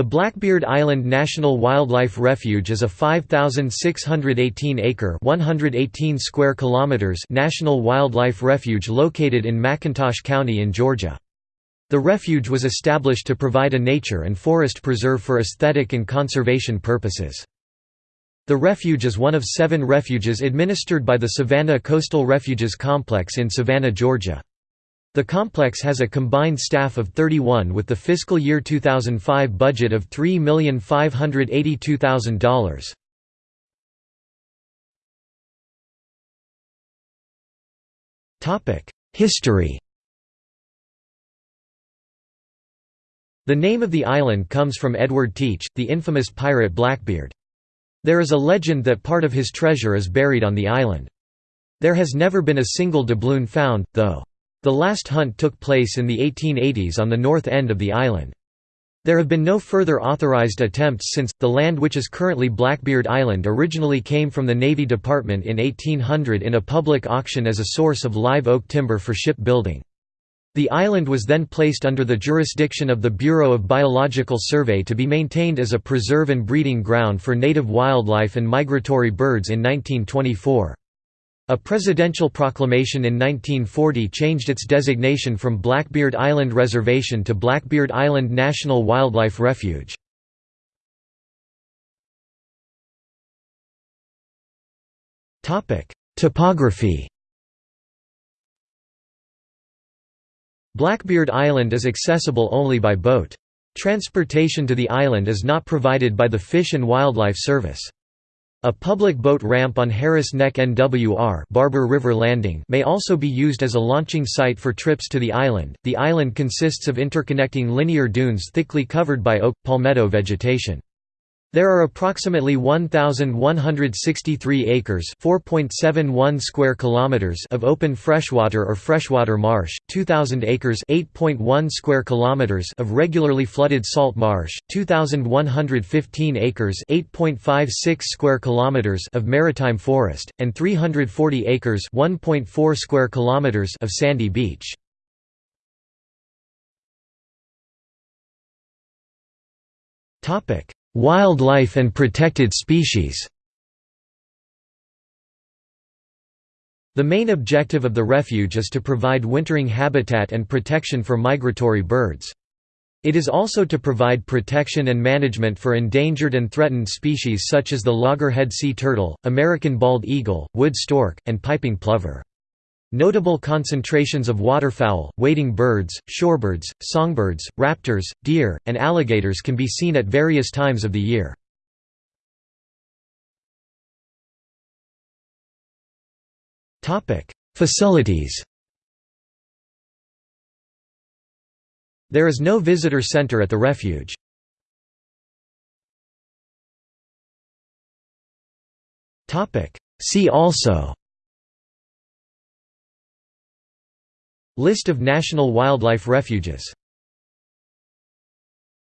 The Blackbeard Island National Wildlife Refuge is a 5,618-acre (118 square kilometers) national wildlife refuge located in McIntosh County in Georgia. The refuge was established to provide a nature and forest preserve for aesthetic and conservation purposes. The refuge is one of seven refuges administered by the Savannah Coastal Refuges Complex in Savannah, Georgia. The complex has a combined staff of 31 with the fiscal year 2005 budget of $3,582,000. History The name of the island comes from Edward Teach, the infamous pirate Blackbeard. There is a legend that part of his treasure is buried on the island. There has never been a single doubloon found, though. The last hunt took place in the 1880s on the north end of the island. There have been no further authorized attempts since. The land which is currently Blackbeard Island originally came from the Navy Department in 1800 in a public auction as a source of live oak timber for ship building. The island was then placed under the jurisdiction of the Bureau of Biological Survey to be maintained as a preserve and breeding ground for native wildlife and migratory birds in 1924. A presidential proclamation in 1940 changed its designation from Blackbeard Island Reservation to Blackbeard Island National Wildlife Refuge. Topography Blackbeard Island is accessible only by boat. Transportation to the island is not provided by the Fish and Wildlife Service. A public boat ramp on Harris Neck NWR Barbour River Landing may also be used as a launching site for trips to the island. The island consists of interconnecting linear dunes thickly covered by oak palmetto vegetation. There are approximately 1163 acres, 4.71 square kilometers of open freshwater or freshwater marsh, 2000 acres, 8.1 square kilometers of regularly flooded salt marsh, 2115 acres, 8.56 square kilometers of maritime forest, and 340 acres, 1.4 square kilometers of sandy beach. Topic Wildlife and protected species The main objective of the refuge is to provide wintering habitat and protection for migratory birds. It is also to provide protection and management for endangered and threatened species such as the loggerhead sea turtle, American bald eagle, wood stork, and piping plover. Notable concentrations of waterfowl, wading birds, shorebirds, songbirds, raptors, deer, and alligators can be seen at various times of the year. Facilities There is no visitor center at the refuge. See also List of national wildlife refuges